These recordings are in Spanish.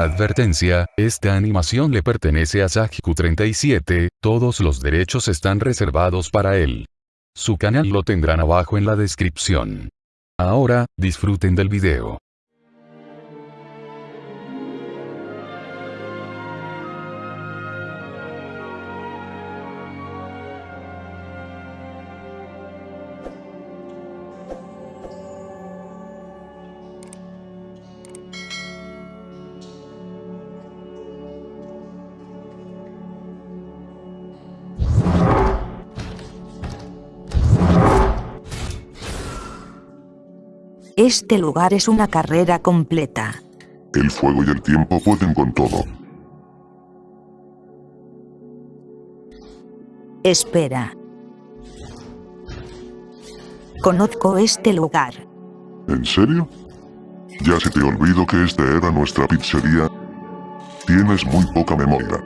Advertencia, esta animación le pertenece a Sajiku37, todos los derechos están reservados para él. Su canal lo tendrán abajo en la descripción. Ahora, disfruten del video. Este lugar es una carrera completa. El fuego y el tiempo pueden con todo. Espera. Conozco este lugar. ¿En serio? Ya se te olvidó que esta era nuestra pizzería. Tienes muy poca memoria.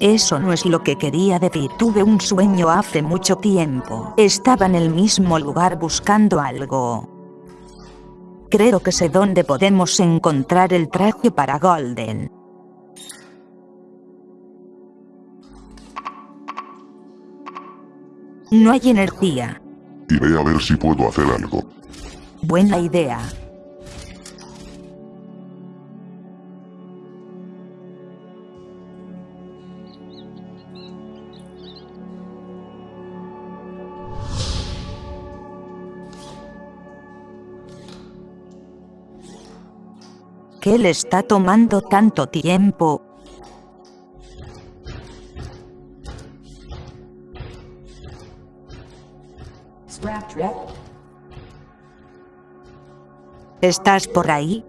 Eso no es lo que quería decir. Tuve un sueño hace mucho tiempo. Estaba en el mismo lugar buscando algo. Creo que sé dónde podemos encontrar el traje para Golden. No hay energía. Iré a ver si puedo hacer algo. Buena idea. Qué le está tomando tanto tiempo? ¿Estás por ahí?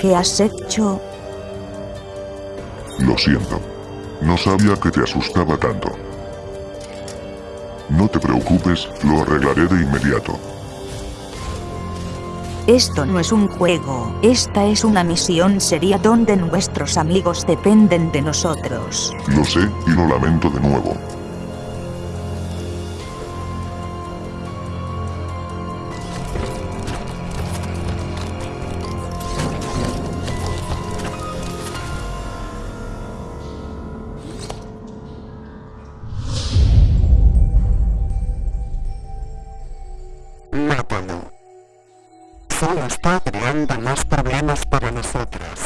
¿Qué has hecho? Lo siento. No sabía que te asustaba tanto. No te preocupes, lo arreglaré de inmediato. Esto no es un juego, esta es una misión seria donde nuestros amigos dependen de nosotros. Lo sé y lo lamento de nuevo. Está creando más problemas para nosotros.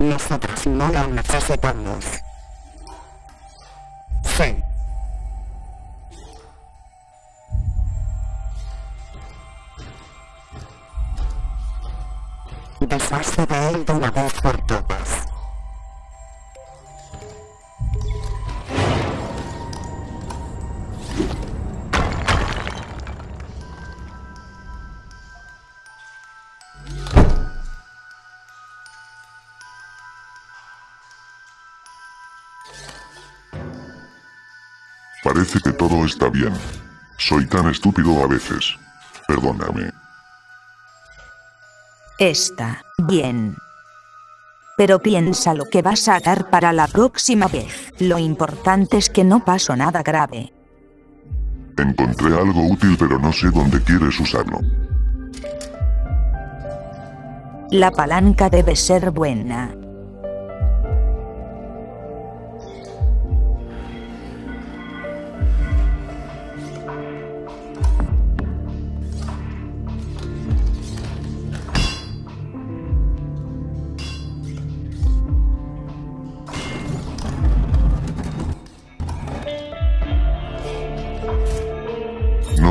Nosotros no lo necesitamos. Sí. Deshazte de él de una vez por todas. Parece que todo está bien. Soy tan estúpido a veces. Perdóname. Está bien. Pero piensa lo que vas a dar para la próxima vez. Lo importante es que no pasó nada grave. Encontré algo útil pero no sé dónde quieres usarlo. La palanca debe ser buena.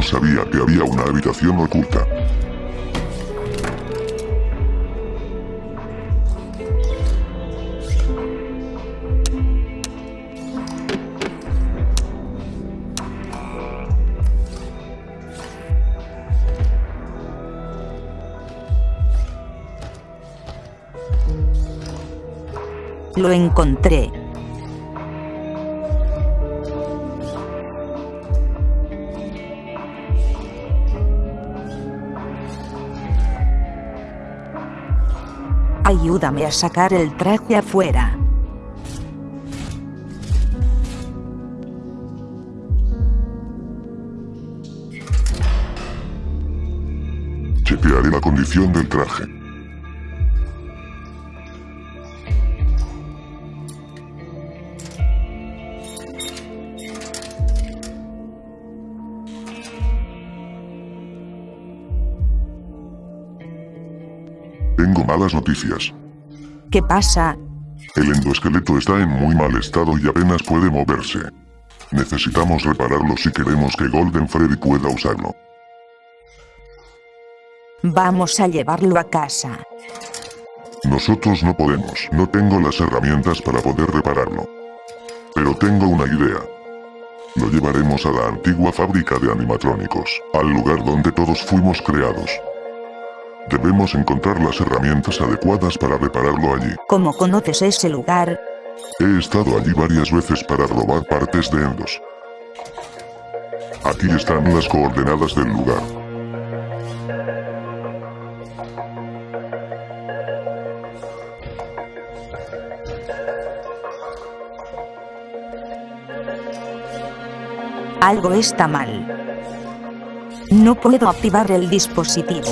Sabía que había una habitación oculta. Lo encontré. Ayúdame a sacar el traje afuera. Chequearé la condición del traje. Tengo malas noticias. ¿Qué pasa? El endoesqueleto está en muy mal estado y apenas puede moverse. Necesitamos repararlo si queremos que Golden Freddy pueda usarlo. Vamos a llevarlo a casa. Nosotros no podemos, no tengo las herramientas para poder repararlo. Pero tengo una idea. Lo llevaremos a la antigua fábrica de animatrónicos, al lugar donde todos fuimos creados. Debemos encontrar las herramientas adecuadas para repararlo allí. ¿Cómo conoces ese lugar? He estado allí varias veces para robar partes de Endos. Aquí están las coordenadas del lugar. Algo está mal. No puedo activar el dispositivo.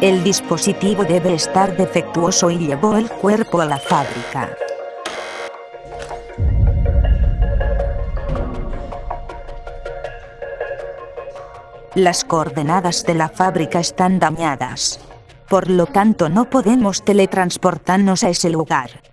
El dispositivo debe estar defectuoso y llevó el cuerpo a la fábrica. Las coordenadas de la fábrica están dañadas. Por lo tanto no podemos teletransportarnos a ese lugar.